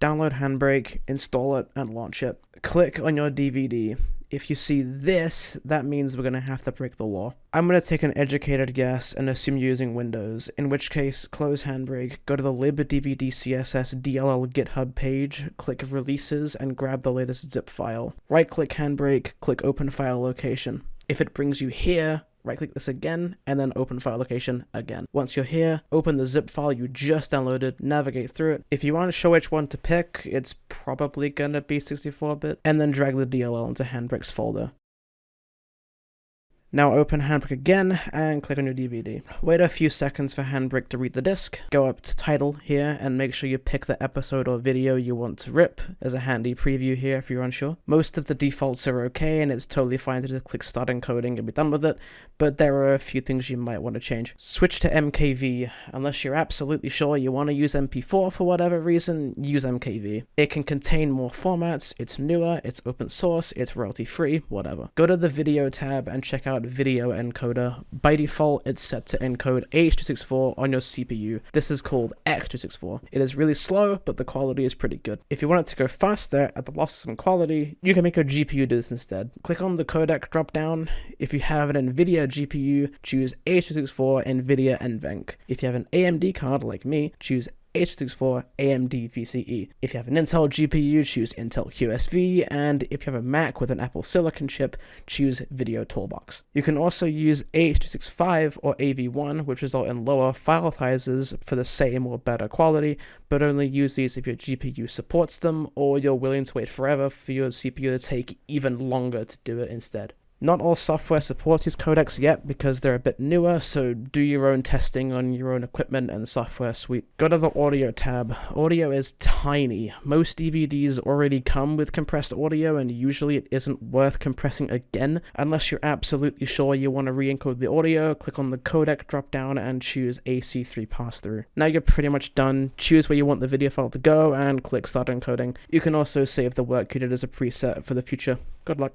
download Handbrake, install it, and launch it. Click on your DVD. If you see this, that means we're going to have to break the law. I'm going to take an educated guess and assume you're using Windows, in which case, close Handbrake, go to the libdvdcss DLL GitHub page, click Releases, and grab the latest zip file. Right-click Handbrake, click Open File Location. If it brings you here, right click this again, and then open file location again. Once you're here, open the zip file you just downloaded, navigate through it. If you want to show which one to pick, it's probably gonna be 64-bit, and then drag the DLL into Handbrake's folder. Now open Handbrake again and click on your DVD. Wait a few seconds for Handbrake to read the disc. Go up to title here and make sure you pick the episode or video you want to rip. There's a handy preview here if you're unsure. Most of the defaults are okay and it's totally fine to just click start encoding and be done with it, but there are a few things you might want to change. Switch to MKV. Unless you're absolutely sure you want to use MP4 for whatever reason, use MKV. It can contain more formats, it's newer, it's open source, it's royalty free, whatever. Go to the video tab and check out video encoder. By default, it's set to encode H.264 on your CPU. This is called X264. It is really slow, but the quality is pretty good. If you want it to go faster at the loss of some quality, you can make a GPU do this instead. Click on the codec dropdown. If you have an NVIDIA GPU, choose H.264 NVIDIA and NVENC. If you have an AMD card like me, choose H.264 AMD VCE. If you have an Intel GPU, choose Intel QSV, and if you have a Mac with an Apple Silicon chip, choose Video Toolbox. You can also use H.265 or AV1, which result in lower file sizes for the same or better quality, but only use these if your GPU supports them, or you're willing to wait forever for your CPU to take even longer to do it instead. Not all software supports these codecs yet because they're a bit newer, so do your own testing on your own equipment and software suite. Go to the audio tab. Audio is tiny. Most DVDs already come with compressed audio and usually it isn't worth compressing again unless you're absolutely sure you want to re-encode the audio. Click on the codec drop down and choose AC3 pass-through. Now you're pretty much done. Choose where you want the video file to go and click start encoding. You can also save the work you did as a preset for the future. Good luck.